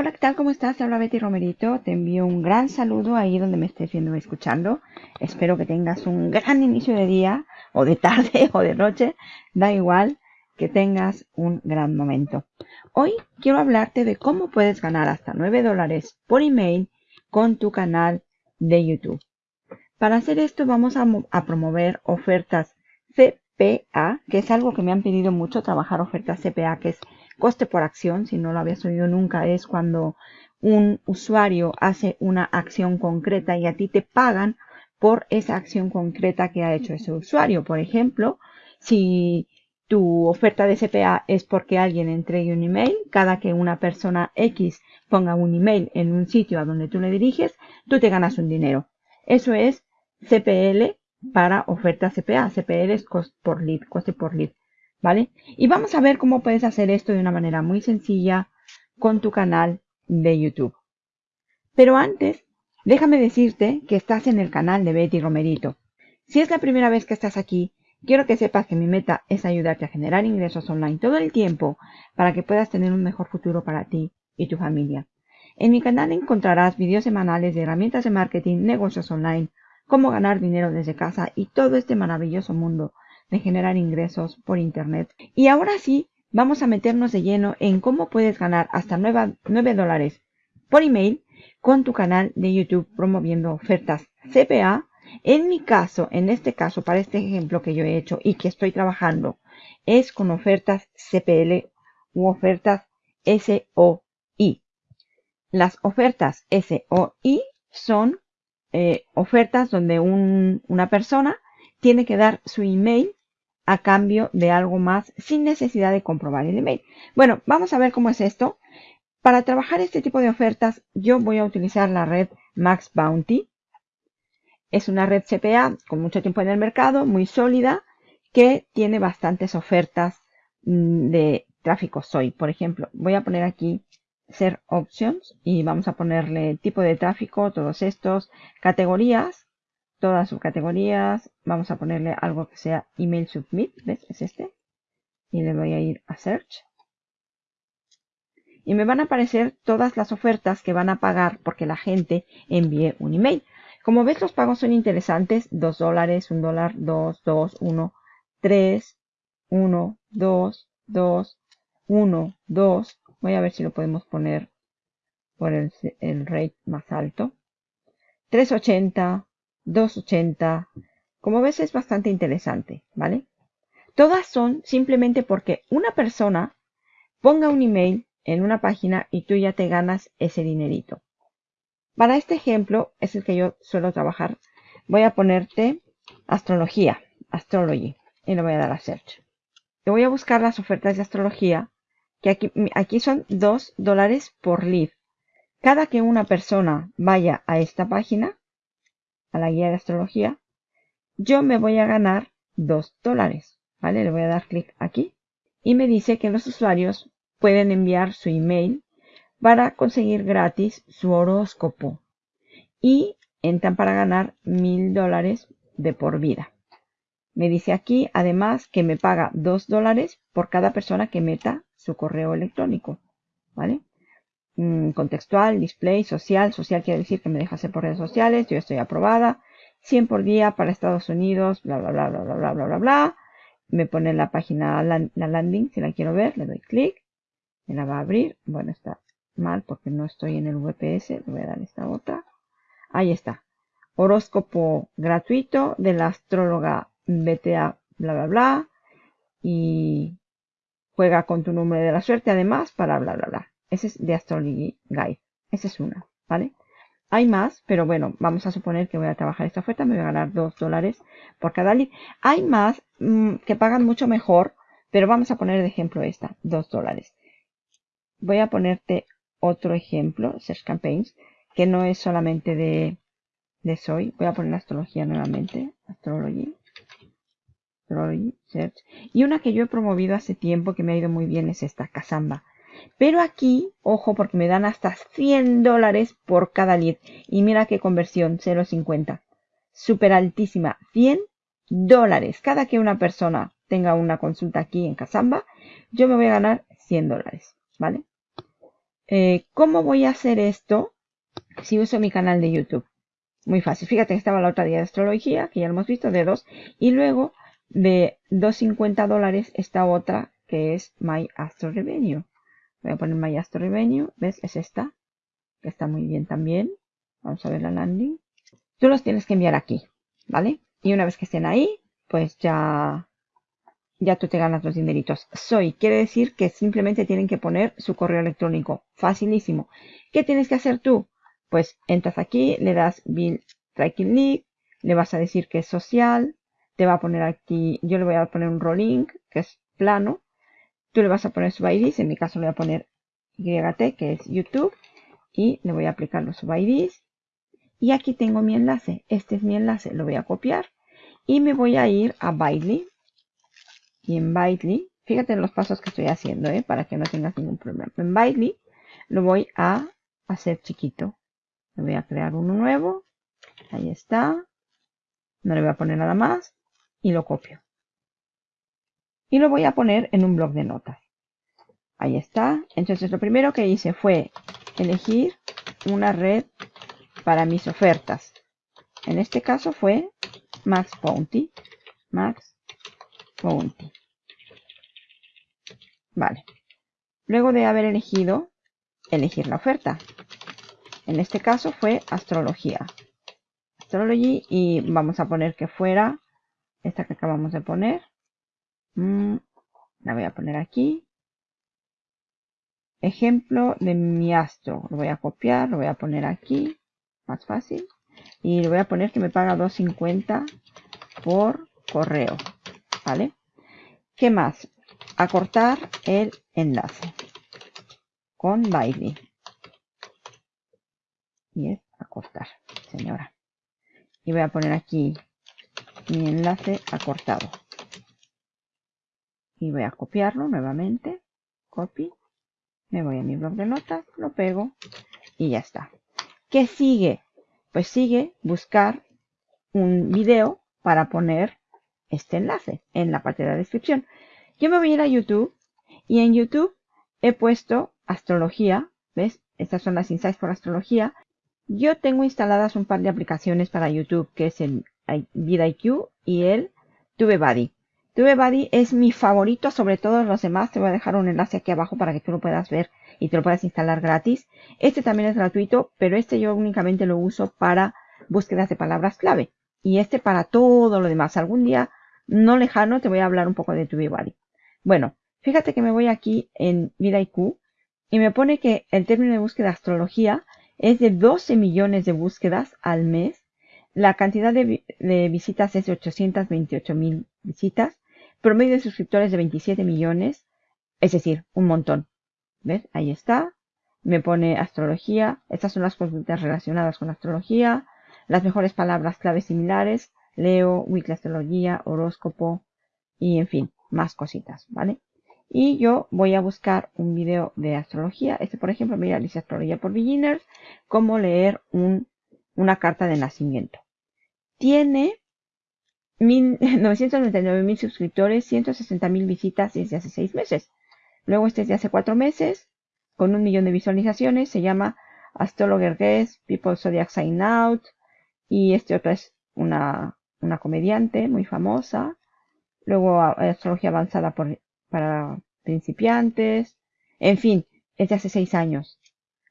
Hola, ¿qué tal? ¿Cómo estás? Habla Betty Romerito. Te envío un gran saludo ahí donde me estés viendo y escuchando. Espero que tengas un gran inicio de día, o de tarde, o de noche. Da igual que tengas un gran momento. Hoy quiero hablarte de cómo puedes ganar hasta 9 dólares por email con tu canal de YouTube. Para hacer esto vamos a, a promover ofertas CPA, que es algo que me han pedido mucho, trabajar ofertas CPA, que es coste por acción, si no lo habías oído nunca, es cuando un usuario hace una acción concreta y a ti te pagan por esa acción concreta que ha hecho ese usuario. Por ejemplo, si tu oferta de CPA es porque alguien entregue un email, cada que una persona X ponga un email en un sitio a donde tú le diriges, tú te ganas un dinero. Eso es CPL para oferta CPA. CPL es coste por lead, coste por lead. ¿Vale? Y vamos a ver cómo puedes hacer esto de una manera muy sencilla con tu canal de YouTube. Pero antes, déjame decirte que estás en el canal de Betty Romerito. Si es la primera vez que estás aquí, quiero que sepas que mi meta es ayudarte a generar ingresos online todo el tiempo para que puedas tener un mejor futuro para ti y tu familia. En mi canal encontrarás videos semanales de herramientas de marketing, negocios online, cómo ganar dinero desde casa y todo este maravilloso mundo de generar ingresos por Internet. Y ahora sí, vamos a meternos de lleno en cómo puedes ganar hasta 9, dólares por email con tu canal de YouTube promoviendo ofertas CPA. En mi caso, en este caso, para este ejemplo que yo he hecho y que estoy trabajando, es con ofertas CPL u ofertas SOI. Las ofertas SOI son eh, ofertas donde una persona tiene que dar su email a cambio de algo más sin necesidad de comprobar el email. Bueno, vamos a ver cómo es esto. Para trabajar este tipo de ofertas, yo voy a utilizar la red Max Bounty. Es una red CPA con mucho tiempo en el mercado, muy sólida, que tiene bastantes ofertas mm, de tráfico SOI. Por ejemplo, voy a poner aquí Ser Options y vamos a ponerle tipo de tráfico, todos estos, categorías todas sus categorías. Vamos a ponerle algo que sea email submit, ¿ves? Es este. Y le voy a ir a search. Y me van a aparecer todas las ofertas que van a pagar porque la gente envíe un email. Como ves, los pagos son interesantes. 2 dólares, 1 dólar, 2, 2, 1, 3, 1, 2, 2, 1, 2. Voy a ver si lo podemos poner por el, el rate más alto. 380, 280. Como ves es bastante interesante, ¿vale? Todas son simplemente porque una persona ponga un email en una página y tú ya te ganas ese dinerito. Para este ejemplo, es el que yo suelo trabajar, voy a ponerte astrología, astrology, y le voy a dar a search. Te voy a buscar las ofertas de astrología, que aquí, aquí son 2 dólares por lead. Cada que una persona vaya a esta página, a la guía de astrología, yo me voy a ganar 2 dólares. ¿Vale? Le voy a dar clic aquí y me dice que los usuarios pueden enviar su email para conseguir gratis su horóscopo y entran para ganar mil dólares de por vida. Me dice aquí además que me paga 2 dólares por cada persona que meta su correo electrónico. ¿Vale? Mm, contextual, display, social. Social quiere decir que me deja hacer por redes sociales. Yo estoy aprobada. 100 por día para Estados Unidos, bla, bla, bla, bla, bla, bla, bla, bla, bla. Me pone la página, la, landing, si la quiero ver, le doy clic. Me la va a abrir. Bueno, está mal porque no estoy en el VPS. Le voy a dar esta otra. Ahí está. Horóscopo gratuito de la astróloga BTA, bla, bla, bla. Y juega con tu número de la suerte además para bla, bla, bla. Ese es de Astrology Guide. Esa es una, ¿vale? Hay más, pero bueno, vamos a suponer que voy a trabajar esta oferta, me voy a ganar 2 dólares por cada lead. Hay más mm, que pagan mucho mejor, pero vamos a poner de ejemplo esta, 2 dólares. Voy a ponerte otro ejemplo, Search Campaigns, que no es solamente de, de Soy. Voy a poner astrología nuevamente, Astrology. Astrology, Search. Y una que yo he promovido hace tiempo que me ha ido muy bien es esta, Casamba. Pero aquí, ojo, porque me dan hasta 100 dólares por cada lead. Y mira qué conversión, 0.50. Súper altísima. 100 dólares. Cada que una persona tenga una consulta aquí en Casamba, yo me voy a ganar 100 dólares. ¿Vale? Eh, ¿Cómo voy a hacer esto si uso mi canal de YouTube? Muy fácil. Fíjate que estaba la otra día de astrología, que ya lo hemos visto, de dos. Y luego de 2.50 dólares esta otra, que es My Astro Revenue. Voy a poner My. ¿Ves? Es esta. Que está muy bien también. Vamos a ver la landing. Tú los tienes que enviar aquí. ¿Vale? Y una vez que estén ahí, pues ya, ya tú te ganas los dineritos. Soy, quiere decir que simplemente tienen que poner su correo electrónico. Facilísimo. ¿Qué tienes que hacer tú? Pues entras aquí, le das Bill Tracking Link, le vas a decir que es social, te va a poner aquí, yo le voy a poner un rolling, que es plano, tú le vas a poner su IDs, en mi caso le voy a poner YT, que es YouTube, y le voy a aplicar los IDs. Y aquí tengo mi enlace, este es mi enlace, lo voy a copiar, y me voy a ir a Bitly, y en Bitly, fíjate los pasos que estoy haciendo, ¿eh? para que no tengas ningún problema. En Bitly lo voy a hacer chiquito. Le voy a crear uno nuevo. Ahí está. No le voy a poner nada más. Y lo copio. Y lo voy a poner en un blog de notas. Ahí está. Entonces lo primero que hice fue elegir una red para mis ofertas. En este caso fue Max Bounty. Max Bounty. Vale. Luego de haber elegido, elegir la oferta. En este caso fue astrología. Astrology y vamos a poner que fuera esta que acabamos de poner. Mm, la voy a poner aquí. Ejemplo de mi astro. Lo voy a copiar, lo voy a poner aquí. Más fácil. Y le voy a poner que me paga 2.50 por correo. ¿Vale? ¿Qué más? Acortar el enlace con Bailey y es acortar, señora. Y voy a poner aquí mi enlace acortado. Y voy a copiarlo nuevamente. Copy. Me voy a mi blog de notas, lo pego y ya está. ¿Qué sigue? Pues sigue buscar un video para poner este enlace en la parte de la descripción. Yo me voy a ir a YouTube y en YouTube he puesto astrología. ¿Ves? Estas son las insights por astrología. Yo tengo instaladas un par de aplicaciones para YouTube, que es el vidIQ y el TubeBuddy. TubeBuddy es mi favorito sobre todos los demás. Te voy a dejar un enlace aquí abajo para que tú lo puedas ver y te lo puedas instalar gratis. Este también es gratuito, pero este yo únicamente lo uso para búsquedas de palabras clave. Y este para todo lo demás. Algún día no lejano te voy a hablar un poco de TubeBuddy. Bueno, fíjate que me voy aquí en vidIQ y me pone que el término de búsqueda astrología es de 12 millones de búsquedas al mes. La cantidad de, visitas es de 828 mil visitas. Promedio de suscriptores de 27 millones. Es decir, un montón. ¿Ves? Ahí está. Me pone astrología. Estas son las consultas relacionadas con astrología. Las mejores palabras claves similares. Leo, Weekly Astrología, horóscopo y en fin, más cositas, ¿vale? Y yo voy a buscar un video de astrología. Este, por ejemplo, mira, dice Astrología por Beginners. Cómo leer una carta de nacimiento. Tiene 999 mil suscriptores, 160 mil visitas desde hace 6 meses. Luego este es de hace 4 meses, con un millón de visualizaciones. Se llama Astrologer Guest, People Zodiac Sign Out. Y este otro es una, una comediante muy famosa. Luego Astrología Avanzada para principiantes, en fin, es de hace seis años,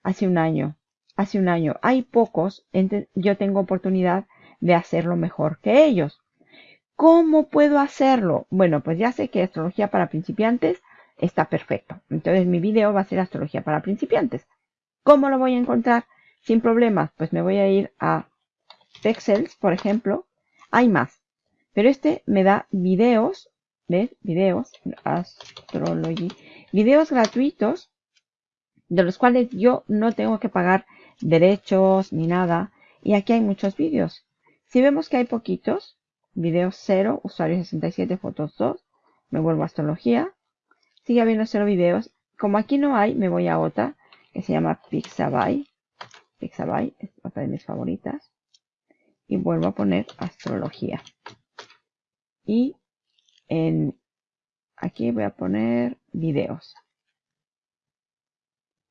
hace un año, hace un año. Hay pocos, yo tengo oportunidad de hacerlo mejor que ellos. ¿Cómo puedo hacerlo? Bueno, pues ya sé que astrología para principiantes está perfecto. Entonces mi video va a ser astrología para principiantes. ¿Cómo lo voy a encontrar? Sin problemas, pues me voy a ir a Pexels, por ejemplo. Hay más. Pero este me da videos ¿Ves? Videos, Astrology. Videos gratuitos de los cuales yo no tengo que pagar derechos ni nada. Y aquí hay muchos vídeos. Si vemos que hay poquitos, videos 0, usuario 67, fotos 2, me vuelvo a astrología. Sigue habiendo 0 videos. Como aquí no hay, me voy a otra que se llama Pixabay. Pixabay es otra de mis favoritas. Y vuelvo a poner astrología. Y en aquí voy a poner videos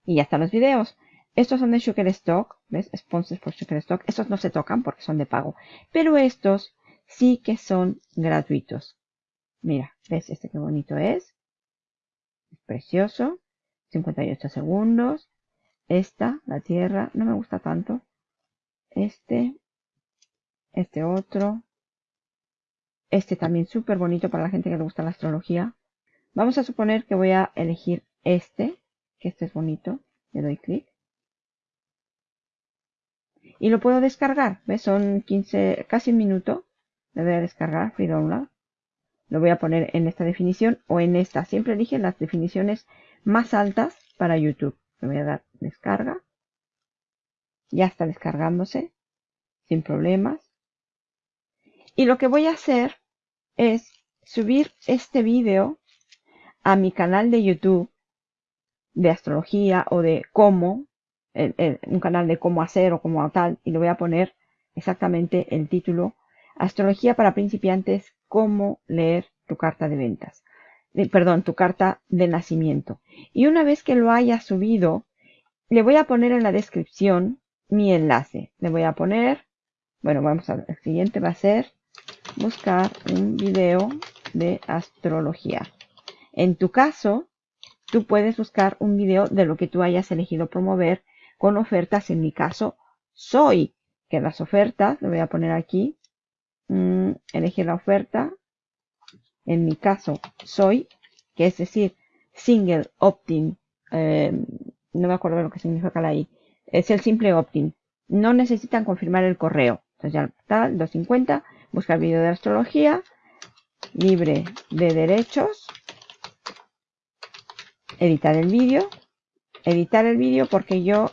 Y ya están los videos. Estos son de Shutterstock, ¿ves? Sponsors por Shutterstock. Estos no se tocan porque son de pago. Pero estos sí que son gratuitos. Mira, ¿ves? Este qué bonito es. Es precioso. 58 segundos. Esta, la Tierra, no me gusta tanto. Este. Este otro. Este también súper bonito para la gente que le gusta la astrología. Vamos a suponer que voy a elegir este, que este es bonito. Le doy clic. Y lo puedo descargar. ¿Ves? Son 15, casi un minuto. Le voy a descargar, free download. Lo voy a poner en esta definición o en esta. Siempre elige las definiciones más altas para YouTube. Le voy a dar descarga. Ya está descargándose. Sin problemas. Y lo que voy a hacer es subir este vídeo a mi canal de YouTube de astrología o de cómo un canal de cómo hacer o cómo tal, y le voy a poner exactamente el título, Astrología para principiantes, cómo leer tu carta de ventas. perdón, tu carta de nacimiento. Y una vez que lo haya subido, le voy a poner en la descripción mi enlace. Le voy a poner, bueno, vamos a ver, el siguiente va a ser buscar un video de astrología. En tu caso, tú puedes buscar un video de lo que tú hayas elegido promover con ofertas. En mi caso, soy. Que las ofertas, lo voy a poner aquí. Mm, elegir la oferta. En mi caso, soy. Que es decir, single opt-in. Eh, no me acuerdo lo que significa la I. Es el simple opt-in. No necesitan confirmar el correo. Entonces ya está, 250. Buscar vídeo de astrología. Libre de derechos. Editar el vídeo editar el vídeo porque yo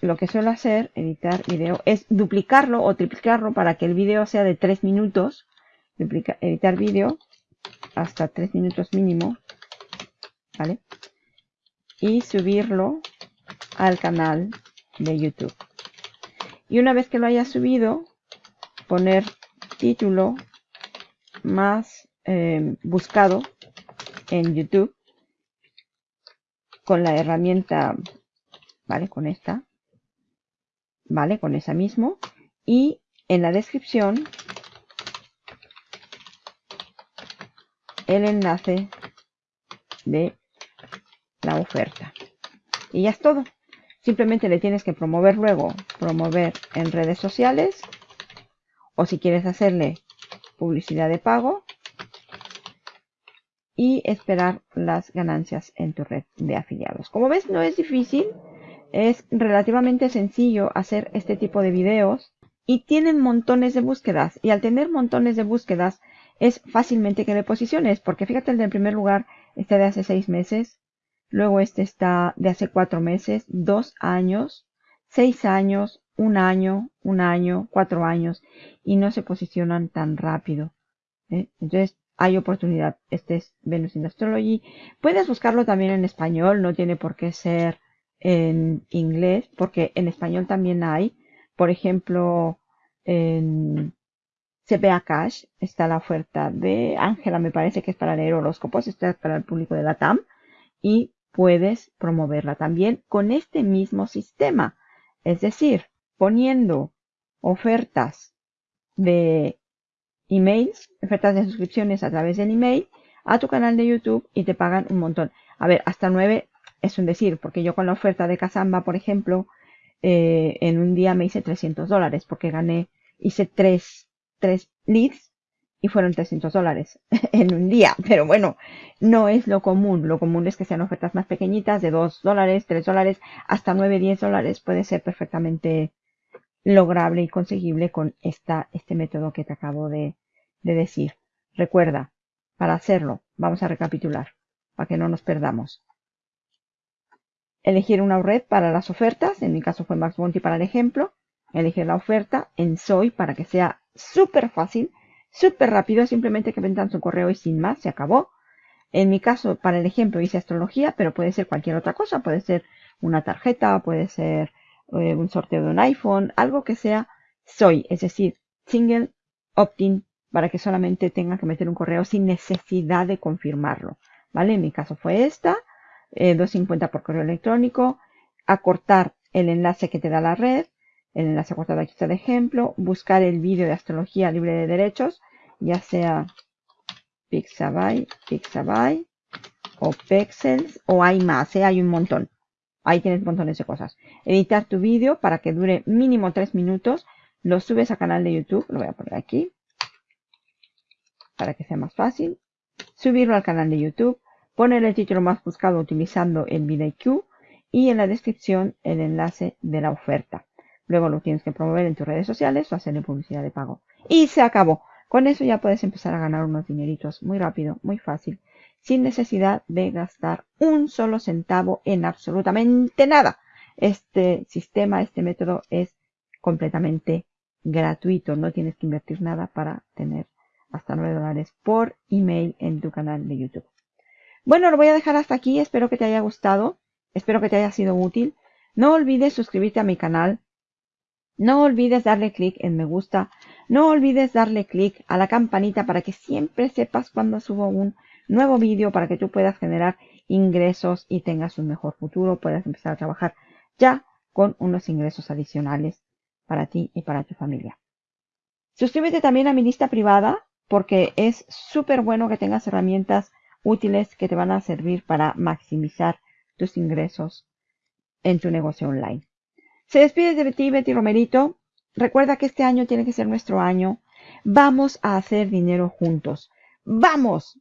lo que suelo hacer, editar vídeo, es duplicarlo o triplicarlo para que el vídeo sea de 3 minutos. editar vídeo hasta 3 minutos mínimo. ¿Vale? Y subirlo al canal de YouTube. Y una vez que lo haya subido, poner título más eh, buscado en YouTube con la herramienta, ¿vale? Con esta, ¿vale? Con esa mismo. Y en la descripción, el enlace de la oferta. Y ya es todo. Simplemente le tienes que promover luego, promover en redes sociales. O si quieres hacerle publicidad de pago, y esperar las ganancias en tu red de afiliados. Como ves, no es difícil, es relativamente sencillo hacer este tipo de videos y tienen montones de búsquedas. Y al tener montones de búsquedas, es fácilmente que le posiciones, porque fíjate el del primer lugar está de hace seis meses, luego este está de hace cuatro meses, dos años, seis años, un año, un año, cuatro años, y no se posicionan tan rápido. ¿eh? Entonces, hay oportunidad. Este es Venus in Astrology. Puedes buscarlo también en español, no tiene por qué ser en inglés, porque en español también hay. Por ejemplo, en CPA Cash está la oferta de Ángela, me parece que es para leer horóscopos, está para el público de la TAM. Y puedes promoverla también con este mismo sistema. Es decir, poniendo ofertas de emails, ofertas de suscripciones a través del email a tu canal de YouTube y te pagan un montón. A ver, hasta 9 es un decir, porque yo con la oferta de Casamba, por ejemplo, eh, en un día me hice 300 dólares porque gané, hice 3, 3 leads y fueron 300 dólares en un día. Pero bueno, no es lo común. Lo común es que sean ofertas más pequeñitas de 2 dólares, 3 dólares, hasta 9, 10 dólares puede ser perfectamente lograble y conseguible con esta, este método que te acabo de decir. Recuerda, para hacerlo, vamos a recapitular, para que no nos perdamos. Elegir una red para las ofertas, en mi caso fue Max Monty para el ejemplo. Elegir la oferta en Soy para que sea súper fácil, súper rápido, simplemente que vendan su correo y sin más, se acabó. En mi caso, para el ejemplo, hice astrología, pero puede ser cualquier otra cosa, puede ser una tarjeta, puede ser eh, un sorteo de un iPhone, algo que sea soy, es decir, single opt-in para que solamente tenga que meter un correo sin necesidad de confirmarlo. ¿Vale? En mi caso fue esta, 250 eh, por correo electrónico acortar el enlace que te da la red, el enlace acortado aquí está de ejemplo, buscar el vídeo de astrología libre de derechos, ya sea Pixabay, Pixabay o Pexels o hay más, ¿eh? hay un montón. Ahí tienes montones de cosas. Editar tu vídeo para que dure mínimo 3 minutos. Lo subes a canal de YouTube, lo voy a poner aquí para que sea más fácil. Subirlo al canal de YouTube, poner el título más buscado utilizando el VidIQ y en la descripción el enlace de la oferta. Luego lo tienes que promover en tus redes sociales o hacerle publicidad de pago. Y se acabó. Con eso ya puedes empezar a ganar unos dineritos muy rápido, muy fácil, sin necesidad de gastar un solo centavo en absolutamente nada. Este sistema, este método es completamente gratuito. No tienes que invertir nada para tener hasta 9 dólares por email en tu canal de YouTube. Bueno, lo voy a dejar hasta aquí. Espero que te haya gustado. Espero que te haya sido útil. No olvides suscribirte a mi canal. No olvides darle clic en me gusta. No olvides darle clic a la campanita para que siempre sepas cuando subo un nuevo vídeo para que tú puedas generar ingresos y tengas un mejor futuro. Puedas empezar a trabajar ya con unos ingresos adicionales para ti y para tu familia. Suscríbete también a mi lista privada porque es súper bueno que tengas herramientas útiles que te van a servir para maximizar tus ingresos en tu negocio online. Se despide de ti, Betty Romerito. Recuerda que este año tiene que ser nuestro año. Vamos a hacer dinero juntos. ¡Vamos!